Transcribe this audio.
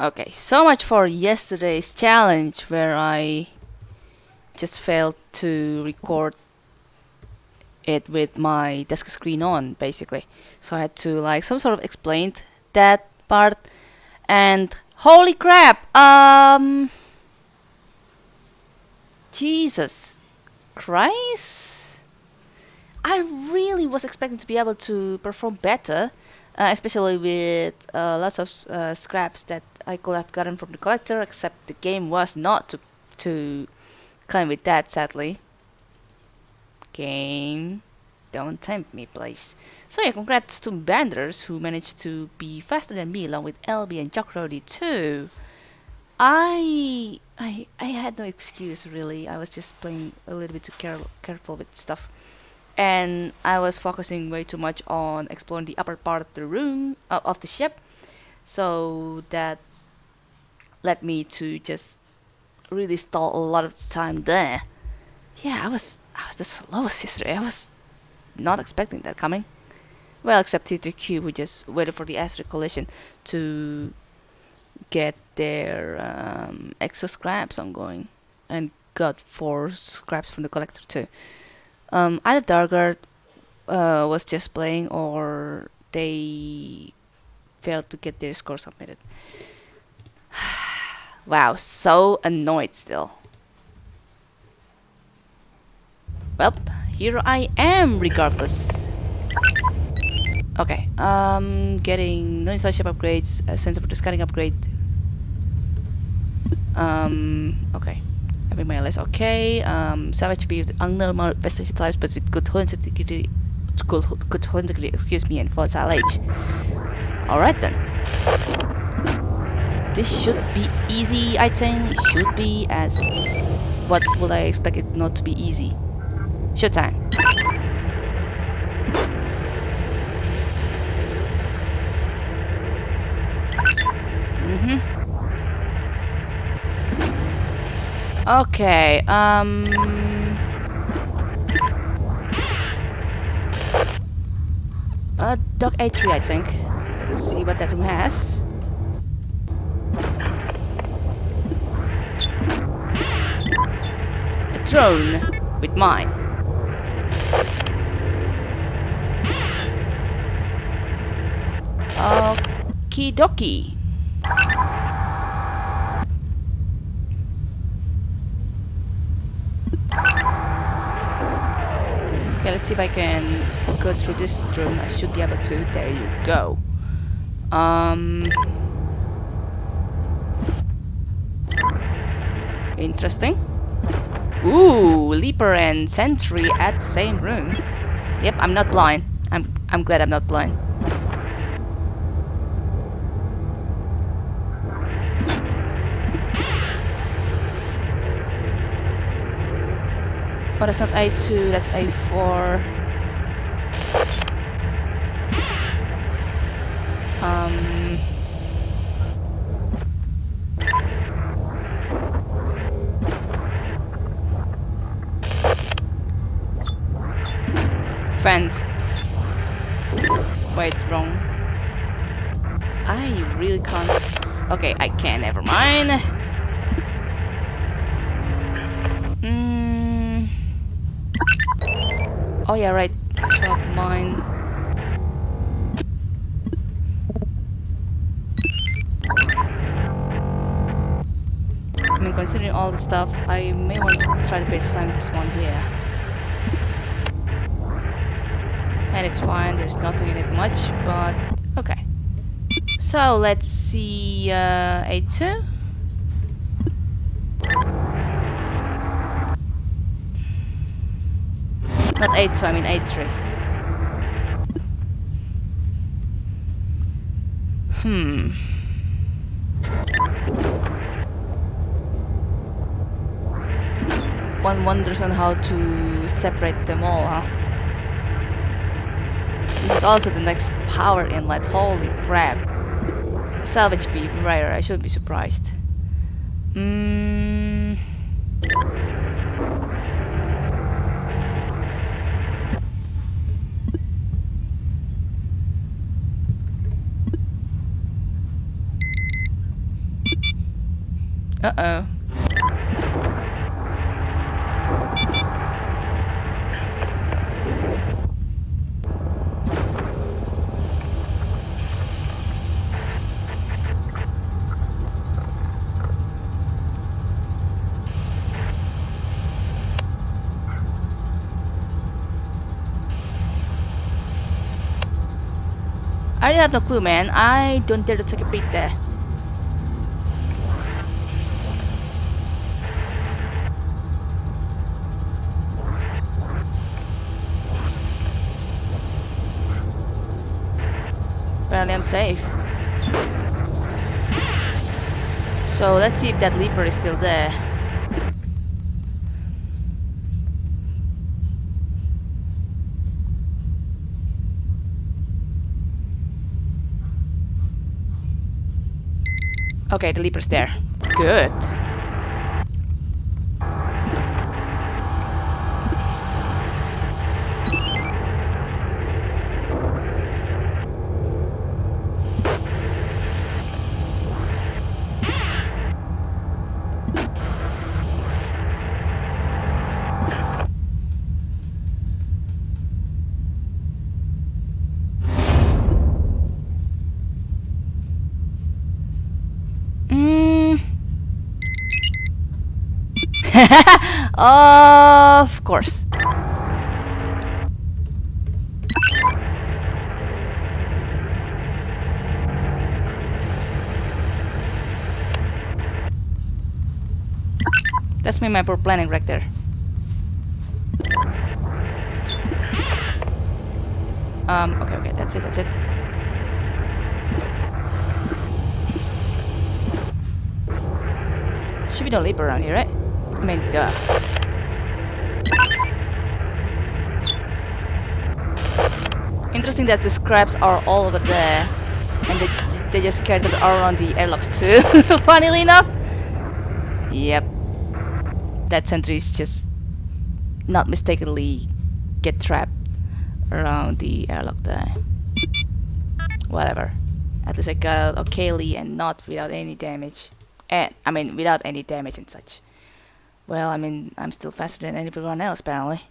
Okay, so much for yesterday's challenge where I just failed to record it with my desk screen on basically. So I had to like some sort of explain that part and holy crap um Jesus Christ I really was expecting to be able to perform better uh, especially with uh, lots of uh, scraps that I could have gotten from the collector except the game was not to to come with that sadly. Game don't tempt me please. So yeah congrats to Banders who managed to be faster than me along with LB and Jokrody too. I I I had no excuse really. I was just playing a little bit too care careful with stuff and I was focusing way too much on exploring the upper part of the room uh, of the ship. So that led me to just really stall a lot of time there. Yeah I was I was the slowest yesterday. I was not expecting that coming. Well except T3Q who just waited for the asteroid collision to get their um, extra scraps ongoing and got four scraps from the collector too um, either Dargard uh, was just playing or they failed to get their score submitted. wow, so annoyed still. Well, here I am regardless. Okay, um, getting no ship upgrades, a sensor for the scanning upgrade. Um, okay having my list okay. Um, savage be with unnormal vestige types but with good integrity good, good integrity excuse me and volatile age alright then. This should be easy I think. It should be as what would I expect it not to be easy. Showtime Okay, um... Uh, Dock A3, I think. Let's see what that room has. A drone with mine. Okie dokie. Okay, let's see if I can go through this room. I should be able to. There you go. Um... Interesting. Ooh, Leaper and Sentry at the same room. Yep, I'm not blind. I'm I'm glad I'm not blind. Oh, that's not A2, that's A4. Um... Friend. Wait, wrong. I really can't... okay, I can, never mind. Oh yeah, right. Drop mine. I mean, considering all the stuff, I may want to try to place some spawn here. And it's fine, there's nothing in it much, but okay. So let's see uh, A2. Not 8 2, I mean 8 3. Hmm. One wonders on how to separate them all, huh? This is also the next power inlet, holy crap. Salvage beam, right, I shouldn't be surprised. Hmm. Uh-oh. I really have no clue, man. I don't dare to take a peek there. I'm safe. So let's see if that leaper is still there. Okay, the leaper's there. Good. of course. That's me my poor planning right there. Um, okay, okay, that's it, that's it. Should be no leap around here, right? Interesting that the scraps are all over there. And they, they just scattered around the airlocks too. Funnily enough. Yep. That sentry is just not mistakenly get trapped around the airlock there. Whatever. At least I got okayly and not without any damage and I mean without any damage and such. Well, I mean I'm still faster than everyone else apparently.